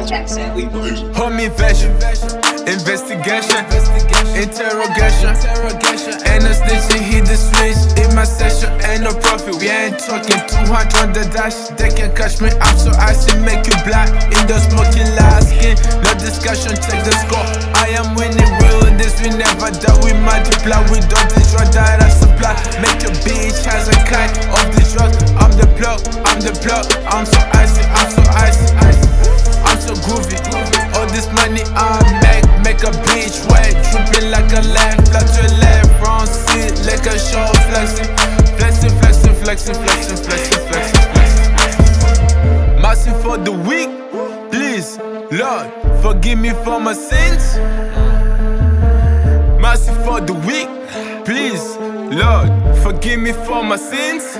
Home invasion, investigation, interrogation, and a snitching hit the switch in my session. Ain't no profit, we ain't talking 200 on the dash. They can catch me, I'm so icy, make you black. In the smoking last skin, no discussion, check the score. I am winning real this, we never doubt, we multiply. We don't destroy that make a bitch wet. Tripping like a lamb, flat to left, front seat, like a show flexing. Flexing, flexing, flexing, flexing, flexing, flexing, flexing. Massive for the weak, please, Lord, forgive me for my sins. Massive for the weak, please, Lord, forgive me for my sins.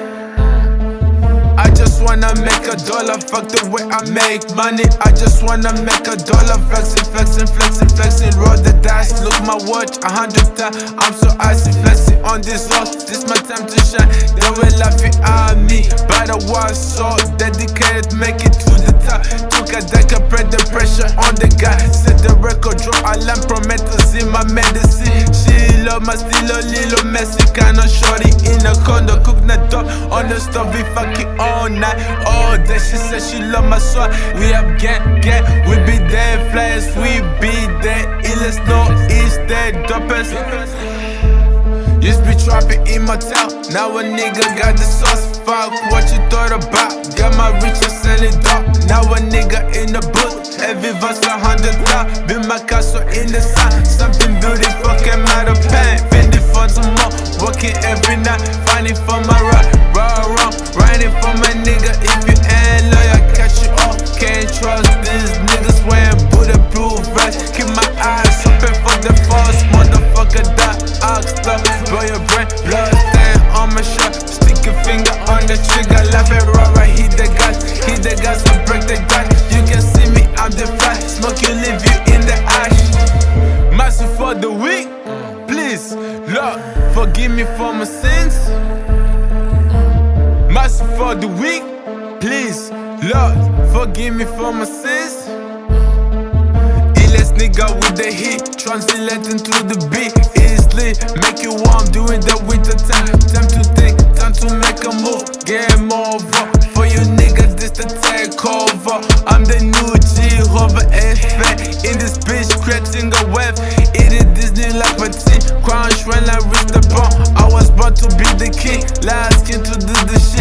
I just wanna make a dollar, fuck the way I make money. I just wanna make a dollar, flexing, flexing, flexing, flexing. Roll the dice, look my watch, a hundred times. I'm so icy, flexing on this rock. This my time to shine. They will laughing at me, but I was so dedicated, make it to the top. Took a deck, spread the pressure on the guy. Set the record, draw alarm, Prometheus in my medicine. She love my little messy, kinda shorty in a condo. Cook the dog on the stove, we fucking all night, all day. She said she love my swag. We up gang, gang, we be there, flyers, we be there. Illest, no, is there, dopest. Used be trapping in my town, now a nigga got the sauce. Fuck what you thought about. Got my riches selling dog. Now a nigga in the booth, every verse a hundred thou. Build my castle in the sun, something beautiful came out of pain. Fendi for more, working every night, fighting for my right. Raw, raw, riding for my nigga. If you ain't loyal, catch you off. Can't trust these niggas wearing bulletproof vests. Keep my eyes open for the false motherfucker that up. Blow your brain, blood stain on my shirt. Stick a finger on the trigger, laugh it raw, right? Hit the gas, hit the gas and break the gas. Please, Lord, forgive me for my sins. Massive for the weak, please, Lord, forgive me for my sins. Illest nigga with the heat, translating to the beat. Easily make you warm, doing that with the time. Time to think, time to make a move. Game over for you niggas, this the takeover. I'm the new Jehovah effect in this bitch, creating a web. It is Disney like my crunch when I reach the bone. I was born to be the king, Last king to do the shit